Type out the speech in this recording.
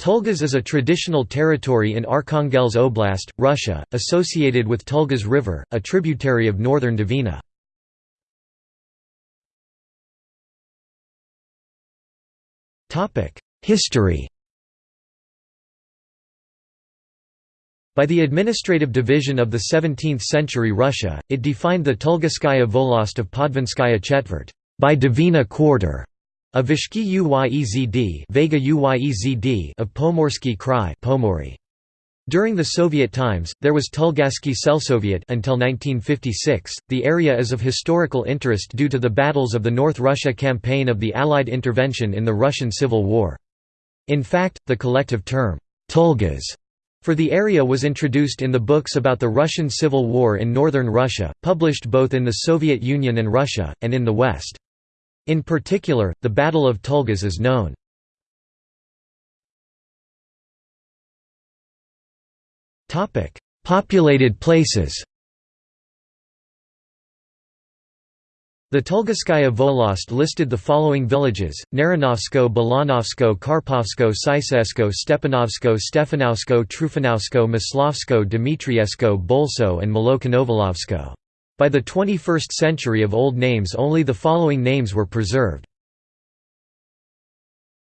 Tulgas is a traditional territory in Arkhangelsk Oblast, Russia, associated with Tulgas River, a tributary of northern Dvina. History By the administrative division of the 17th-century Russia, it defined the Tulgskaya Volost of Podvinskaya Chetvert by Dvina quarter of Vazhsky Uyezd Vaga Uyezd of Pomorsky Krai Pomory. During the Soviet times, there was Tulgasky Selsoviet until 1956. The area is of historical interest due to the battles of the North Russia campaign of the Allied intervention in the Russian Civil War. In fact, the collective term, Tulgas, for the area was introduced in the books about the Russian Civil War in northern Russia, published both in the Soviet Union and Russia, and in the West. In particular, the Battle of Tulgas is known. Populated places The Tulgskaya Volost listed the following villages, Naranovsko Balanovsko Karpovsko Sisesko Stepanovsko Stefanovsko Trufanovsko Maslovsko Dmitriesko Bolso and Malokonovolovsko. By the 21st century of old names only the following names were preserved.